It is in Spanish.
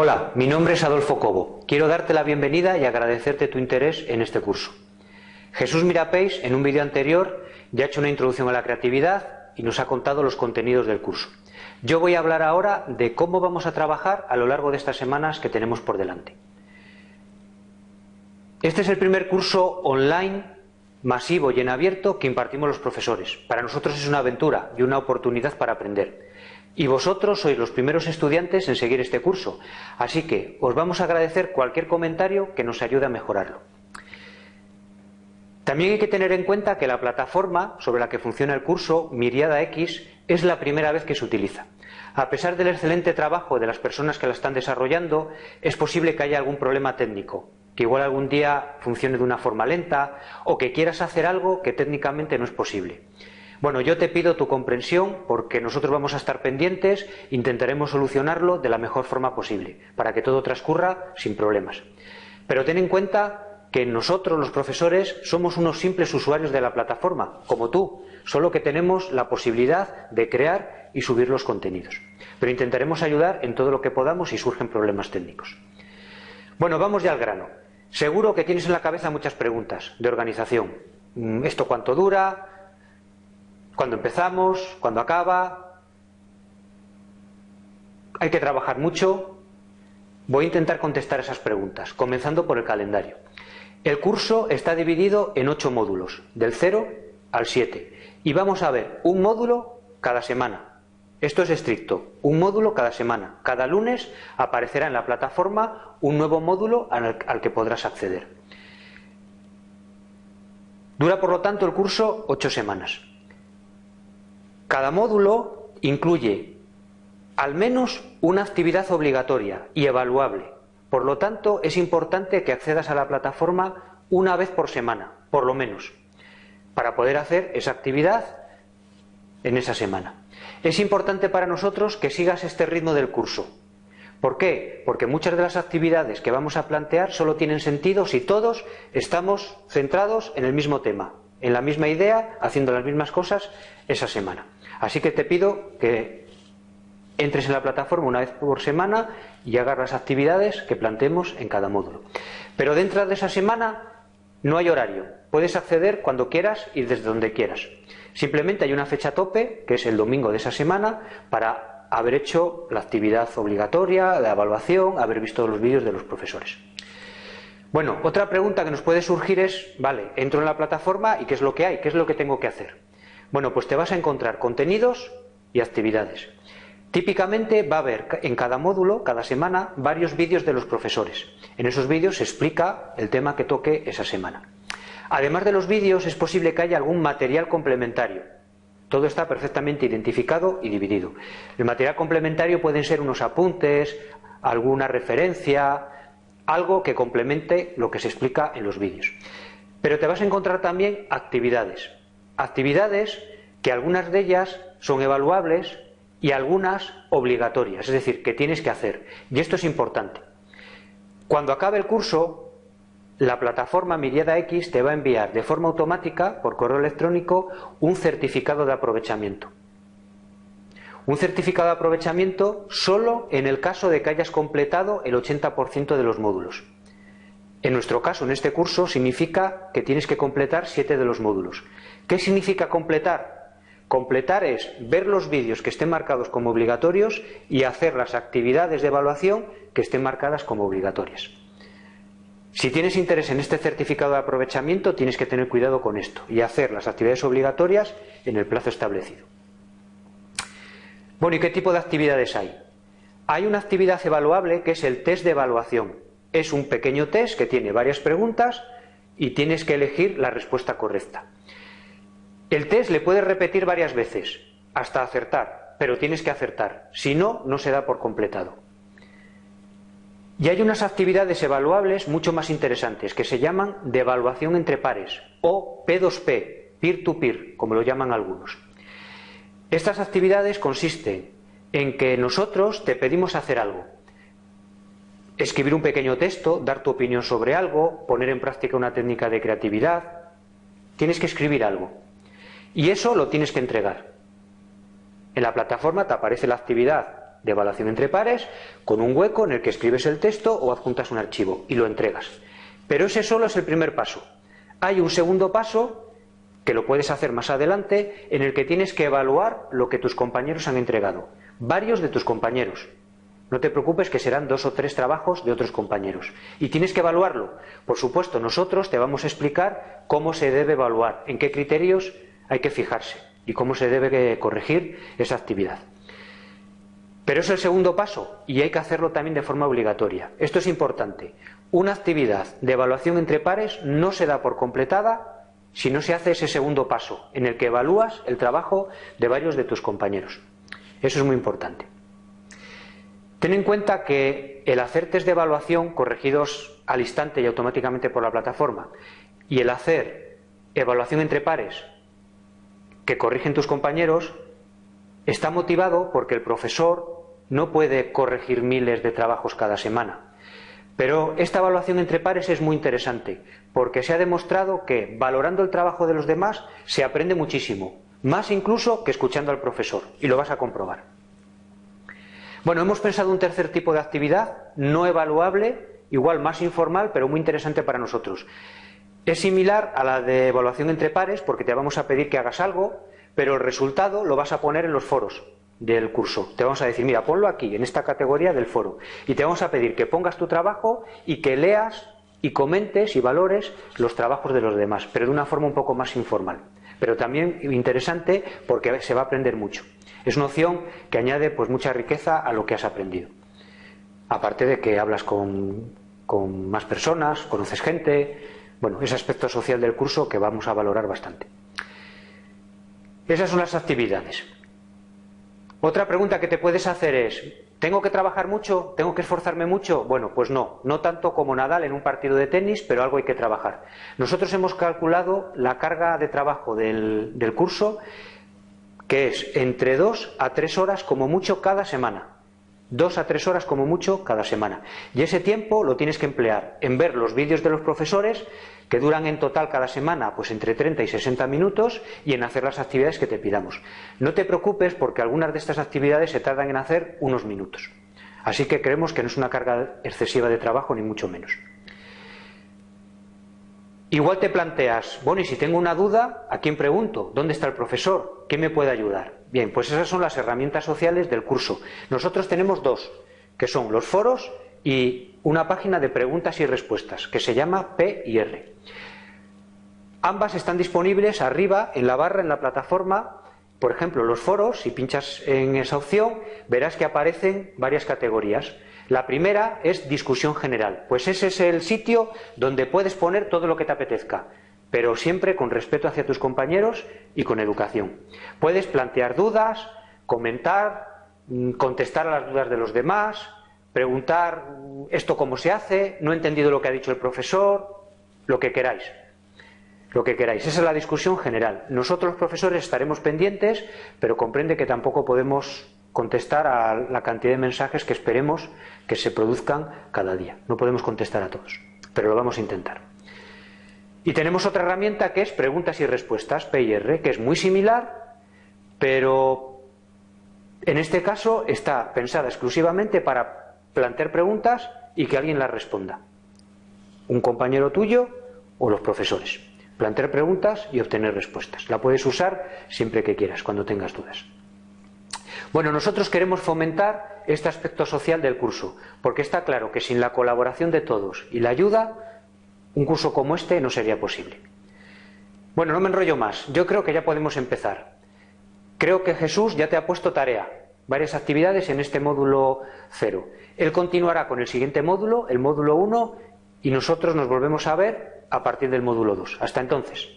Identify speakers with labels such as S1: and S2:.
S1: Hola, mi nombre es Adolfo Cobo. Quiero darte la bienvenida y agradecerte tu interés en este curso. Jesús Mirapeix, en un vídeo anterior, ya ha hecho una introducción a la creatividad y nos ha contado los contenidos del curso. Yo voy a hablar ahora de cómo vamos a trabajar a lo largo de estas semanas que tenemos por delante. Este es el primer curso online masivo y en abierto que impartimos los profesores. Para nosotros es una aventura y una oportunidad para aprender. Y vosotros sois los primeros estudiantes en seguir este curso, así que os vamos a agradecer cualquier comentario que nos ayude a mejorarlo. También hay que tener en cuenta que la plataforma sobre la que funciona el curso, Miriada X, es la primera vez que se utiliza. A pesar del excelente trabajo de las personas que la están desarrollando, es posible que haya algún problema técnico, que igual algún día funcione de una forma lenta o que quieras hacer algo que técnicamente no es posible. Bueno, yo te pido tu comprensión porque nosotros vamos a estar pendientes, intentaremos solucionarlo de la mejor forma posible, para que todo transcurra sin problemas. Pero ten en cuenta que nosotros, los profesores, somos unos simples usuarios de la plataforma, como tú, solo que tenemos la posibilidad de crear y subir los contenidos. Pero intentaremos ayudar en todo lo que podamos si surgen problemas técnicos. Bueno, vamos ya al grano. Seguro que tienes en la cabeza muchas preguntas de organización. Mm, ¿Esto cuánto dura? ¿Cuándo empezamos? ¿Cuándo acaba? ¿Hay que trabajar mucho? Voy a intentar contestar esas preguntas, comenzando por el calendario. El curso está dividido en ocho módulos, del 0 al 7, y vamos a ver un módulo cada semana. Esto es estricto, un módulo cada semana. Cada lunes aparecerá en la plataforma un nuevo módulo al, que podrás acceder. Dura, por lo tanto, el curso ocho semanas. Cada módulo incluye al menos una actividad obligatoria y evaluable. Por lo tanto, es importante que accedas a la plataforma una vez por semana, por lo menos, para poder hacer esa actividad en esa semana. Es importante para nosotros que sigas este ritmo del curso. ¿Por qué? Porque muchas de las actividades que vamos a plantear solo tienen sentido si todos estamos centrados en el mismo tema, en la misma idea, haciendo las mismas cosas esa semana. Así que te pido que entres en la plataforma una vez por semana y hagas las actividades que planteemos en cada módulo. Pero dentro de esa semana no hay horario. Puedes acceder cuando quieras y desde donde quieras. Simplemente hay una fecha tope, que es el domingo de esa semana, para haber hecho la actividad obligatoria, la evaluación, haber visto los vídeos de los profesores. Bueno, otra pregunta que nos puede surgir es, vale, entro en la plataforma y ¿qué es lo que hay? ¿Qué es lo que tengo que hacer? Bueno, pues te vas a encontrar contenidos y actividades. Típicamente va a haber en cada módulo, cada semana, varios vídeos de los profesores. En esos vídeos se explica el tema que toque esa semana. Además de los vídeos, es posible que haya algún material complementario. Todo está perfectamente identificado y dividido. El material complementario pueden ser unos apuntes, alguna referencia, algo que complemente lo que se explica en los vídeos. Pero te vas a encontrar también actividades. Actividades que algunas de ellas son evaluables y algunas obligatorias, es decir, que tienes que hacer. Y esto es importante. Cuando acabe el curso, la plataforma Miriada X te va a enviar de forma automática, por correo electrónico, un certificado de aprovechamiento. Un certificado de aprovechamiento solo en el caso de que hayas completado el 80% de los módulos. En nuestro caso, en este curso, significa que tienes que completar 7 de los módulos. ¿Qué significa completar? Completar es ver los vídeos que estén marcados como obligatorios y hacer las actividades de evaluación que estén marcadas como obligatorias. Si tienes interés en este certificado de aprovechamiento, tienes que tener cuidado con esto y hacer las actividades obligatorias en el plazo establecido. Bueno, ¿y qué tipo de actividades hay? Hay una actividad evaluable que es el test de evaluación. Es un pequeño test que tiene varias preguntas y tienes que elegir la respuesta correcta. El test le puedes repetir varias veces hasta acertar, pero tienes que acertar. Si no, no se da por completado. Y hay unas actividades evaluables mucho más interesantes que se llaman de evaluación entre pares o P2P, peer-to-peer, como lo llaman algunos. Estas actividades consisten en que nosotros te pedimos hacer algo. Escribir un pequeño texto, dar tu opinión sobre algo, poner en práctica una técnica de creatividad. Tienes que escribir algo. Y eso lo tienes que entregar. En la plataforma te aparece la actividad de evaluación entre pares con un hueco en el que escribes el texto o adjuntas un archivo y lo entregas. Pero ese solo es el primer paso. Hay un segundo paso que lo puedes hacer más adelante en el que tienes que evaluar lo que tus compañeros han entregado. Varios de tus compañeros. No te preocupes que serán dos o tres trabajos de otros compañeros. Y tienes que evaluarlo. Por supuesto, nosotros te vamos a explicar cómo se debe evaluar, en qué criterios hay que fijarse y cómo se debe corregir esa actividad. Pero es el segundo paso y hay que hacerlo también de forma obligatoria. Esto es importante. Una actividad de evaluación entre pares no se da por completada si no se hace ese segundo paso, en el que evalúas el trabajo de varios de tus compañeros. Eso es muy importante. Ten en cuenta que el hacer test de evaluación corregidos al instante y automáticamente por la plataforma y el hacer evaluación entre pares que corrigen tus compañeros está motivado porque el profesor no puede corregir miles de trabajos cada semana. Pero esta evaluación entre pares es muy interesante porque se ha demostrado que valorando el trabajo de los demás se aprende muchísimo, más incluso que escuchando al profesor, y lo vas a comprobar. Bueno, hemos pensado un tercer tipo de actividad no evaluable, igual más informal, pero muy interesante para nosotros. Es similar a la de evaluación entre pares porque te vamos a pedir que hagas algo, pero el resultado lo vas a poner en los foros del curso. Te vamos a decir, mira, ponlo aquí, en esta categoría del foro. Y te vamos a pedir que pongas tu trabajo y que leas y comentes y valores los trabajos de los demás, pero de una forma un poco más informal. Pero también interesante porque se va a aprender mucho. Es una opción que añade pues mucha riqueza a lo que has aprendido. Aparte de que hablas con, con más personas, conoces gente, bueno, ese aspecto social del curso que vamos a valorar bastante. Esas son las actividades. Otra pregunta que te puedes hacer es, ¿tengo que trabajar mucho? ¿Tengo que esforzarme mucho? Bueno, pues no, no tanto como Nadal en un partido de tenis, pero algo hay que trabajar. Nosotros hemos calculado la carga de trabajo del, curso, que es entre dos a tres horas como mucho cada semana. Dos a tres horas como mucho cada semana. Y ese tiempo lo tienes que emplear en ver los vídeos de los profesores, que duran en total cada semana pues entre 30 y 60 minutos, y en hacer las actividades que te pidamos. No te preocupes porque algunas de estas actividades se tardan en hacer unos minutos. Así que creemos que no es una carga excesiva de trabajo, ni mucho menos. Igual te planteas, bueno, y si tengo una duda, ¿a quién pregunto? ¿Dónde está el profesor? ¿Qué me puede ayudar? Bien, pues esas son las herramientas sociales del curso. Nosotros tenemos dos, que son los foros y una página de preguntas y respuestas, que se llama P y R. Ambas están disponibles arriba en la barra, en la plataforma. Por ejemplo, los foros, si pinchas en esa opción, verás que aparecen varias categorías. La primera es discusión general, pues ese es el sitio donde puedes poner todo lo que te apetezca, pero siempre con respeto hacia tus compañeros y con educación. Puedes plantear dudas, comentar, mm, contestar a las dudas de los demás, preguntar esto cómo se hace, no he entendido lo que ha dicho el profesor, lo que queráis. Lo que queráis. Esa es la discusión general. Nosotros profesores estaremos pendientes, pero comprende que tampoco podemos contestar a la cantidad de mensajes que esperemos que se produzcan cada día. No podemos contestar a todos, pero lo vamos a intentar. Y tenemos otra herramienta que es preguntas y respuestas, PIR, que es muy similar, pero en este caso está pensada exclusivamente para plantear preguntas y que alguien las responda. Un compañero tuyo o los profesores. Plantear preguntas y obtener respuestas. La puedes usar siempre que quieras, cuando tengas dudas. Bueno, nosotros queremos fomentar este aspecto social del curso, porque está claro que sin la colaboración de todos y la ayuda, un curso como este no sería posible. Bueno, no me enrollo más, yo creo que ya podemos empezar. Creo que Jesús ya te ha puesto tarea, varias actividades en este módulo cero. Él continuará con el siguiente módulo, el módulo 1, y nosotros nos volvemos a ver a partir del módulo 2. Hasta entonces.